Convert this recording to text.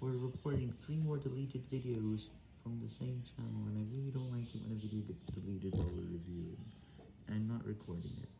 We're reporting three more deleted videos from the same channel, and I really don't like it when a video gets deleted while we're reviewing, and not recording it.